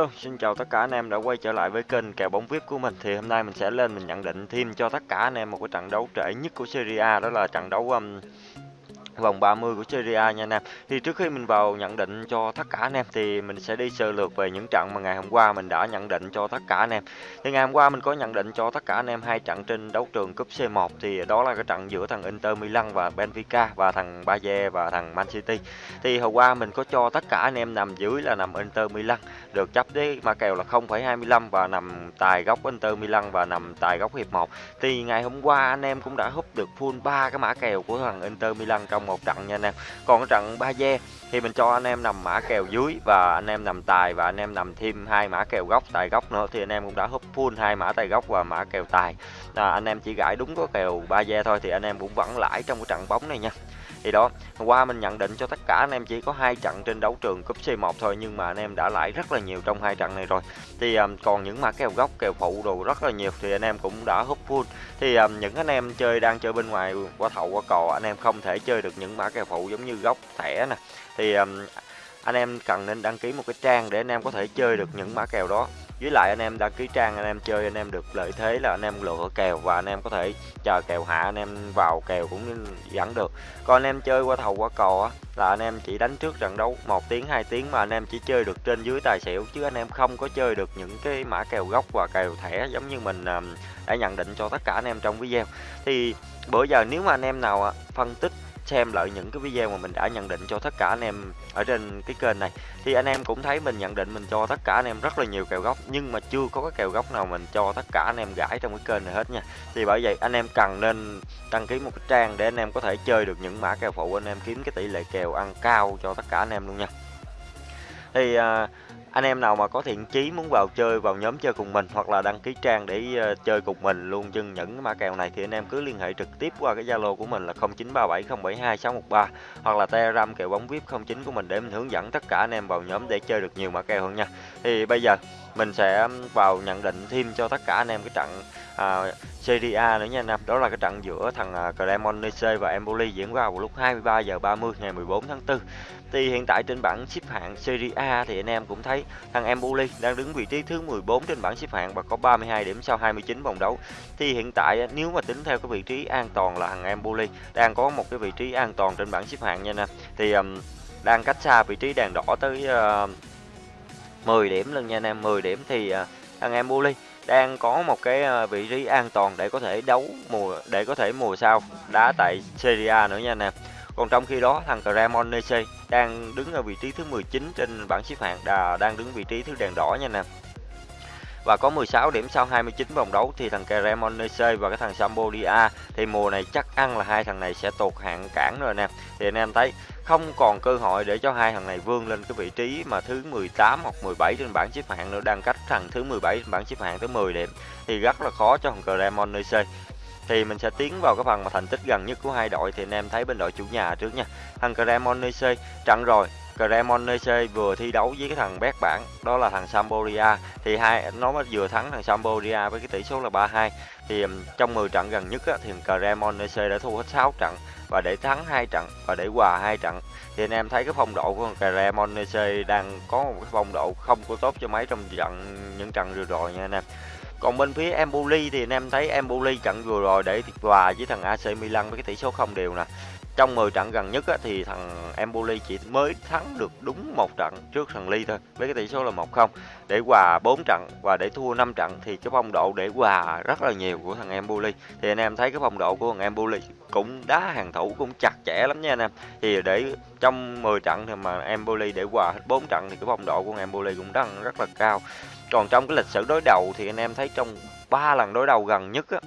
Hello, xin chào tất cả anh em đã quay trở lại với kênh kèo bóng VIP của mình. Thì hôm nay mình sẽ lên mình nhận định thêm cho tất cả anh em một cái trận đấu trễ nhất của Serie A đó là trận đấu um, vòng 30 của Serie A nha anh em. Thì trước khi mình vào nhận định cho tất cả anh em thì mình sẽ đi sơ lược về những trận mà ngày hôm qua mình đã nhận định cho tất cả anh em. Thì ngày hôm qua mình có nhận định cho tất cả anh em hai trận trên đấu trường cúp C1 thì đó là cái trận giữa thằng Inter Milan và Benfica và thằng Bayer và thằng Man City. Thì hôm qua mình có cho tất cả anh em nằm dưới là nằm Inter Milan được chấp với ma kèo là 0,25 và nằm tài góc Inter Milan và nằm tài góc hiệp 1. Thì ngày hôm qua anh em cũng đã húp được full ba cái mã kèo của thằng Inter Milan trong một trận nha anh em. Còn cái trận ba ve thì mình cho anh em nằm mã kèo dưới và anh em nằm tài và anh em nằm thêm hai mã kèo góc tài góc nữa thì anh em cũng đã húp full hai mã tài góc và mã kèo tài. À, anh em chỉ gãi đúng có kèo ba ve thôi thì anh em cũng vẫn lãi trong cái trận bóng này nha thì đó hôm qua mình nhận định cho tất cả anh em chỉ có hai trận trên đấu trường cúp C1 thôi nhưng mà anh em đã lãi rất là nhiều trong hai trận này rồi. Thì um, còn những mã kèo góc kèo phụ đồ rất là nhiều thì anh em cũng đã hút full. Thì um, những anh em chơi đang chơi bên ngoài qua thầu qua cò anh em không thể chơi được những mã kèo phụ giống như góc thẻ nè. Thì um, anh em cần nên đăng ký một cái trang để anh em có thể chơi được những mã kèo đó với lại anh em đã ký trang anh em chơi anh em được lợi thế là anh em lựa kèo và anh em có thể chờ kèo hạ anh em vào kèo cũng dẫn được còn anh em chơi qua thầu qua cò á là anh em chỉ đánh trước trận đấu một tiếng 2 tiếng mà anh em chỉ chơi được trên dưới tài xỉu chứ anh em không có chơi được những cái mã kèo gốc và kèo thẻ giống như mình đã nhận định cho tất cả anh em trong video thì bữa giờ nếu mà anh em nào phân tích xem lại những cái video mà mình đã nhận định cho tất cả anh em ở trên cái kênh này. Thì anh em cũng thấy mình nhận định mình cho tất cả anh em rất là nhiều kèo góc nhưng mà chưa có cái kèo góc nào mình cho tất cả anh em gãi trong cái kênh này hết nha. Thì bởi vậy anh em cần nên đăng ký một cái trang để anh em có thể chơi được những mã kèo phụ anh em kiếm cái tỷ lệ kèo ăn cao cho tất cả anh em luôn nha. Thì uh, anh em nào mà có thiện chí muốn vào chơi vào nhóm chơi cùng mình hoặc là đăng ký trang để uh, chơi cùng mình luôn chân những cái mã kèo này thì anh em cứ liên hệ trực tiếp qua cái Zalo của mình là 0937072613 hoặc là Telegram kèo bóng VIP 09 của mình để mình hướng dẫn tất cả anh em vào nhóm để chơi được nhiều mã kèo hơn nha. Thì bây giờ mình sẽ um, vào nhận định thêm cho tất cả anh em cái trận à, Serie A nữa nha anh em. Đó là cái trận giữa thằng uh, Cremonese và Empoli diễn ra vào lúc 23 giờ 30 ngày 14 tháng 4. Thì hiện tại trên bảng xếp hạng Serie A thì anh em cũng thấy thằng Empoli đang đứng vị trí thứ 14 trên bảng xếp hạng và có 32 điểm sau 29 vòng đấu. Thì hiện tại à, nếu mà tính theo cái vị trí an toàn là thằng Empoli đang có một cái vị trí an toàn trên bảng xếp hạng nha anh em. Thì um, đang cách xa vị trí đèn đỏ tới uh, 10 điểm luôn nha anh em 10 điểm thì à, anh em Bully đang có một cái à, vị trí an toàn để có thể đấu mùa, để có thể mùa sau đá tại Serie A nữa nha anh em. Còn trong khi đó, thằng Cremonese đang đứng ở vị trí thứ 19 trên bảng xếp hạng đà, đang đứng vị trí thứ đèn đỏ nha anh em và có 16 điểm sau 29 vòng đấu thì thằng Cremonese và cái thằng Sampdoria thì mùa này chắc ăn là hai thằng này sẽ tụt hạng cản rồi nè. Thì anh em thấy, không còn cơ hội để cho hai thằng này vươn lên cái vị trí mà thứ 18 hoặc 17 trên bảng xếp hạng nữa, đang cách thằng thứ 17 trên bảng xếp hạng tới 10 điểm, thì rất là khó cho thằng Cremonese thì mình sẽ tiến vào cái phần mà thành tích gần nhất của hai đội, thì anh em thấy bên đội chủ nhà trước nha. Thằng Cremonese trận rồi Cremonese vừa thi đấu với cái thằng bét bảng đó là thằng Sampdoria. Thì hai nó vừa thắng thằng Sampdoria với cái tỷ số là 3-2 thì trong 10 trận gần nhất á, thì Cremonese đã thua hết 6 trận và để thắng hai trận và để hòa hai trận. Thì anh em thấy cái phong độ của Cremonese đang có một cái phong độ không có tốt cho mấy trong trận những trận vừa rồi nha anh em. Còn bên phía Empoli thì anh em thấy Empoli trận vừa rồi để hòa với thằng AC Milan với cái tỷ số không đều nè trong 10 trận gần nhất á, thì thằng Empoli chỉ mới thắng được đúng một trận trước thằng Ly thôi với cái tỷ số là 1-0 để hòa 4 trận và để thua 5 trận thì cái phong độ để hòa rất là nhiều của thằng Empoli. Thì anh em thấy cái phong độ của thằng Empoli cũng đá hàng thủ cũng chặt chẽ lắm nha anh em. Thì để trong 10 trận thì mà Empoli để hòa hết 4 trận thì cái phong độ của Empoli cũng đang rất là cao. Còn trong cái lịch sử đối đầu thì anh em thấy trong ba lần đối đầu gần nhất á,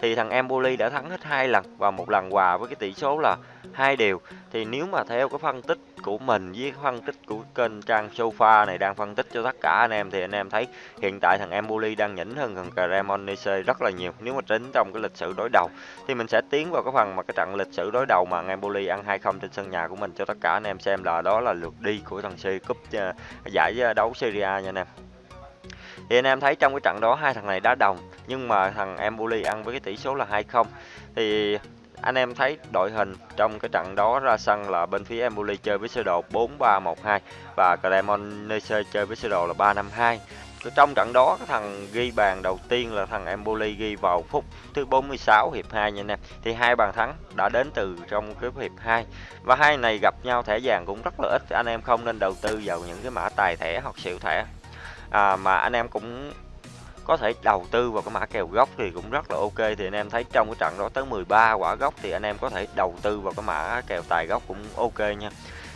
thì thằng Empoli đã thắng hết hai lần và một lần hòa với cái tỷ số là hai đều. Thì nếu mà theo cái phân tích của mình với cái phân tích của kênh trang sofa này đang phân tích cho tất cả anh em, thì anh em thấy hiện tại thằng Empoli đang nhỉnh hơn thằng Cremonese rất là nhiều. Nếu mà tính trong cái lịch sử đối đầu, thì mình sẽ tiến vào cái phần mà cái trận lịch sử đối đầu mà Empoli ăn 2-0 trên sân nhà của mình cho tất cả anh em xem là đó là lượt đi của thằng C cúp ờ, giải ờ, đấu Serie A nha anh em thì anh em thấy trong cái trận đó hai thằng này đá đồng, nhưng mà thằng Empoli ăn với cái tỷ số là 2-0 thì anh em thấy đội hình trong cái trận đó ra sân là bên phía Empoli chơi với sơ đồ 4-3-1-2 và Cremonese chơi với sơ đồ là 3-5-2 trong trận đó, cái thằng ghi bàn đầu tiên là thằng Empoli ghi vào phút thứ 46 hiệp 2 nha anh em. Thì hai bàn thắng đã đến từ trong cái hiệp 2. Và hai này gặp nhau thẻ vàng cũng rất là ít. Anh em không nên đầu tư vào những cái mã tài thẻ hoặc xỉu thẻ. À, mà anh em cũng có thể đầu tư vào cái mã kèo gốc thì cũng rất là ok. Thì anh em thấy trong cái trận đó tới 13 quả gốc thì anh em có thể đầu tư vào cái mã kèo tài gốc cũng ok nha.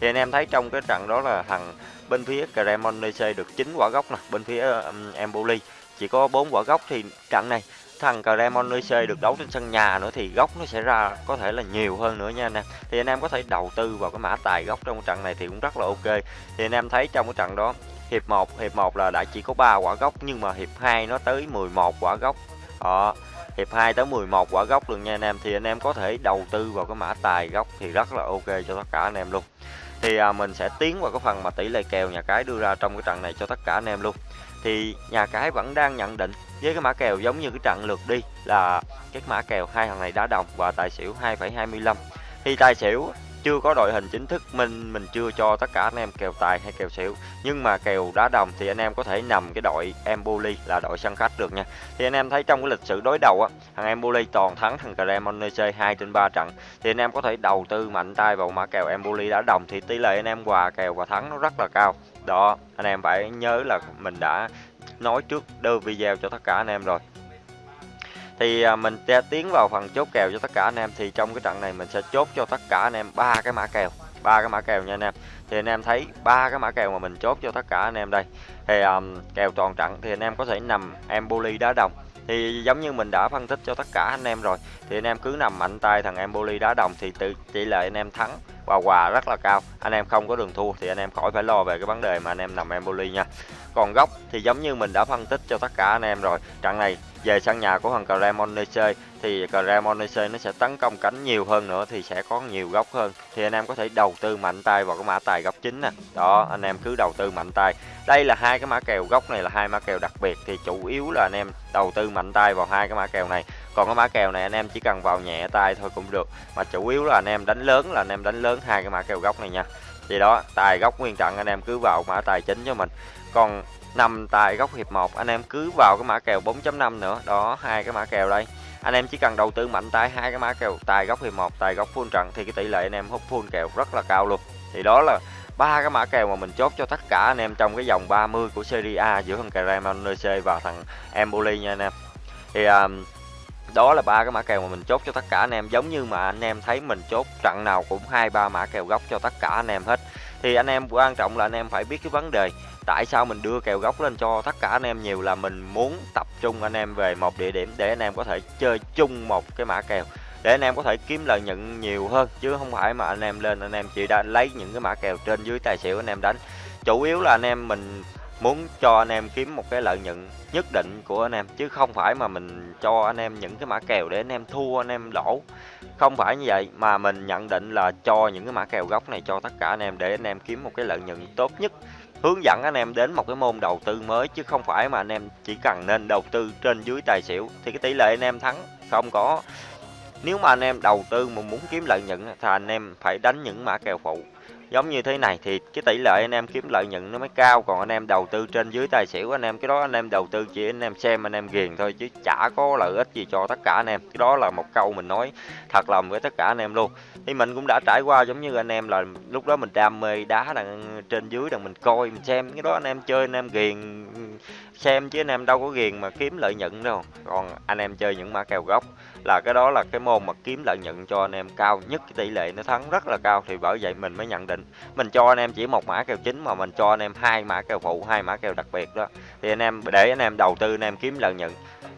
Thì anh em thấy trong cái trận đó là thằng bên phía Cremonese được 9 quả gốc nè bên phía um, Empoli chỉ có 4 quả gốc. Thì trận này thằng Cremonese được đấu trên sân nhà nữa thì gốc nó sẽ ra có thể là nhiều hơn nữa nha anh em. Thì anh em có thể đầu tư vào cái mã tài gốc trong trận này thì cũng rất là ok. Thì anh em thấy trong cái trận đó hiệp 1 hiệp 1 là đã chỉ có 3 quả gốc nhưng mà hiệp 2 nó tới 11 quả gốc. Đó hiệp 2 tới 11 quả gốc luôn nha anh em. Thì anh em có thể đầu tư vào cái mã tài gốc thì rất là ok cho tất cả anh em luôn. Thì à, mình sẽ tiến vào cái phần mà tỷ lệ kèo nhà cái đưa ra trong cái trận này cho tất cả anh em luôn. Thì nhà cái vẫn đang nhận định với cái mã kèo giống như cái trận lượt đi là cái mã kèo hai thằng này đá đồng và tài xỉu 2,25 thì tài xỉu chưa có đội hình chính thức, mình mình chưa cho tất cả anh em kèo tài hay kèo xỉu. Nhưng mà kèo đá đồng thì anh em có thể nằm cái đội Empoli là đội sân khách được nha. Thì anh em thấy trong cái lịch sử đối đầu á, thằng Empoli toàn thắng thằng Cremonese 2 trên 3 trận. Thì anh em có thể đầu tư mạnh tay vào mã kèo Empoli đá đồng thì tỷ lệ anh em hòa kèo và thắng nó rất là cao. Đó, anh em phải nhớ là mình đã nói trước đưa video cho tất cả anh em rồi thì à, mình sẽ tiến vào phần chốt kèo cho tất cả anh em. Thì trong cái trận này mình sẽ chốt cho tất cả anh em ba cái mã kèo ba cái mã kèo nha anh em. Thì anh em thấy ba cái mã kèo mà mình chốt cho tất cả anh em đây. Thì um, kèo toàn trận thì anh em có thể nằm Empoli đá đồng. Thì giống như mình đã phân tích cho tất cả anh em rồi thì anh em cứ nằm mạnh tay thằng Empoli đá đồng thì tự tỷ lệ anh em thắng và quà rất là cao. Anh em không có đường thua thì anh em khỏi phải lo về cái vấn đề mà anh em nằm Empoli nha. Còn góc thì giống như mình đã phân tích cho tất cả anh em rồi. Trận này về sân nhà của thằng Cremonese thì Cremonese nó sẽ tấn công cánh nhiều hơn nữa thì sẽ có nhiều góc hơn. Thì anh em có thể đầu tư mạnh tay vào cái mã tài góc chính nè. Đó, anh em cứ đầu tư mạnh tay. Đây là hai cái mã kèo, góc này là hai mã kèo đặc biệt thì chủ yếu là anh em đầu tư mạnh tay vào hai cái mã kèo này còn cái mã kèo này anh em chỉ cần vào nhẹ tay thôi cũng được. Mà chủ yếu là anh em đánh lớn là anh em đánh lớn hai cái mã kèo góc này nha. Thì đó tài góc nguyên trận anh em cứ vào mã tài chính cho mình. Còn nằm tại góc hiệp 1 anh em cứ vào cái mã kèo 4.5 nữa. Đó hai cái mã kèo đây. Anh em chỉ cần đầu tư mạnh tay hai cái mã kèo tài góc hiệp 1 tài góc full trận thì cái tỷ lệ anh em hút full kèo rất là cao luôn. Thì đó là ba cái mã kèo mà mình chốt cho tất cả anh em trong cái dòng 30 của Serie A giữa thằng Cremonese và thằng Empoli nha anh em. Thì um, đó là ba cái mã kèo mà mình chốt cho tất cả anh em giống như mà anh em thấy mình chốt trận nào cũng hai ba mã kèo góc cho tất cả anh em hết thì anh em quan trọng là anh em phải biết cái vấn đề tại sao mình đưa kèo góc lên cho tất cả anh em nhiều là mình muốn tập trung anh em về một địa điểm để anh em có thể chơi chung một cái mã kèo để anh em có thể kiếm lợi nhuận nhiều hơn chứ không phải mà anh em lên anh em chỉ đã lấy những cái mã kèo trên dưới tài xỉu anh em đánh chủ yếu là anh em mình muốn cho anh em kiếm một cái lợi nhuận nhất định của anh em chứ không phải mà mình cho anh em những cái mã kèo để anh em thua anh em lỗ không phải như vậy mà mình nhận định là cho những cái mã kèo gốc này cho tất cả anh em để anh em kiếm một cái lợi nhuận tốt nhất hướng dẫn anh em đến một cái môn đầu tư mới chứ không phải mà anh em chỉ cần nên đầu tư trên dưới tài xỉu thì cái tỷ lệ anh em thắng không có nếu mà anh em đầu tư mà muốn kiếm lợi nhuận thì anh em phải đánh những mã kèo phụ giống như thế này thì cái tỷ lệ anh em kiếm lợi nhuận nó mới cao còn anh em đầu tư trên dưới tài xỉu anh em cái đó anh em đầu tư chỉ anh em xem anh em ghiền thôi chứ chả có lợi ích gì cho tất cả anh em cái đó là một câu mình nói thật lòng với tất cả anh em luôn thì mình cũng đã trải qua giống như anh em là lúc đó mình đam mê đá đằng trên dưới đằng mình coi mình xem cái đó anh em chơi anh em ghiền xem chứ anh em đâu có ghiền mà kiếm lợi nhuận đâu còn anh em chơi những mã kèo gốc là cái đó là cái môn mà kiếm lợi nhuận cho anh em cao nhất cái tỷ lệ nó thắng rất là cao thì bởi vậy mình mới nhận định mình cho anh em chỉ một mã kèo chính mà mình cho anh em hai mã kèo phụ hai mã kèo đặc biệt đó thì anh em để anh em đầu tư anh em kiếm lợi nhuận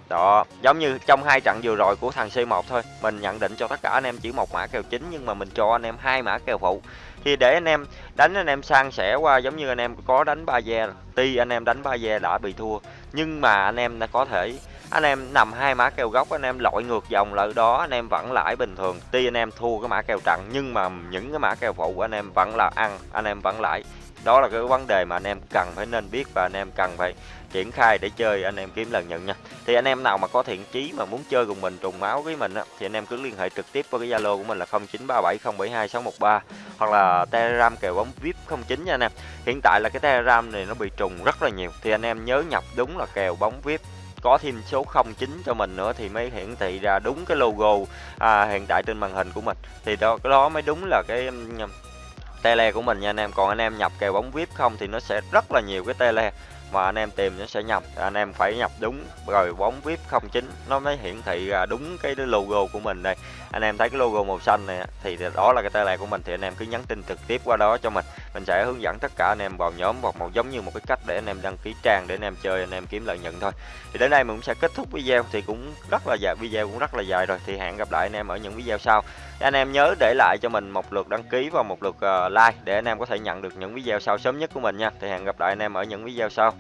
đó giống như trong hai trận vừa rồi của thằng C1 thôi mình nhận định cho tất cả anh em chỉ một mã kèo chính nhưng mà mình cho anh em hai mã kèo phụ thì để anh em đánh anh em sang sẻ qua giống như anh em có đánh ba ve tuy anh em đánh ba ve đã bị thua nhưng mà anh em đã có thể anh em nằm hai mã kèo gốc anh em lội ngược dòng lại đó anh em vẫn lãi bình thường tuy anh em thua cái mã kèo trận nhưng mà những cái mã kèo phụ của anh em vẫn là ăn anh em vẫn lãi đó là cái vấn đề mà anh em cần phải nên biết và anh em cần phải triển khai để chơi anh em kiếm lần nhận nha thì anh em nào mà có thiện chí mà muốn chơi cùng mình trùng máu với mình á, thì anh em cứ liên hệ trực tiếp qua cái zalo của mình là 0937072613 hoặc là telegram kèo bóng vip 09 nha anh em hiện tại là cái telegram này nó bị trùng rất là nhiều thì anh em nhớ nhập đúng là kèo bóng vip có thêm số 09 cho mình nữa thì mới hiển thị ra đúng cái logo à, hiện tại trên màn hình của mình. Thì đó cái đó mới đúng là cái tele của mình nha anh em. Còn anh em nhập kèo bóng vip không thì nó sẽ rất là nhiều cái tele mà anh em tìm nó sẽ nhập. Anh em phải nhập đúng rồi bóng vip 09 nó mới hiển thị ra đúng cái logo của mình đây. Anh em thấy cái logo màu xanh này thì đó là cái tele của mình thì anh em cứ nhắn tin trực tiếp qua đó cho mình mình sẽ hướng dẫn tất cả anh em vào nhóm hoặc một giống như một cái cách để anh em đăng ký trang để anh em chơi, anh em kiếm lợi nhuận thôi. Thì đến đây mình cũng sẽ kết thúc video thì cũng rất là dài, video cũng rất là dài rồi. Thì hẹn gặp lại anh em ở những video sau. Anh em nhớ để lại cho mình một lượt đăng ký và một lượt ờ, like để anh em có thể nhận được những video sau sớm nhất của mình nha. Thì hẹn gặp lại anh em ở những video sau.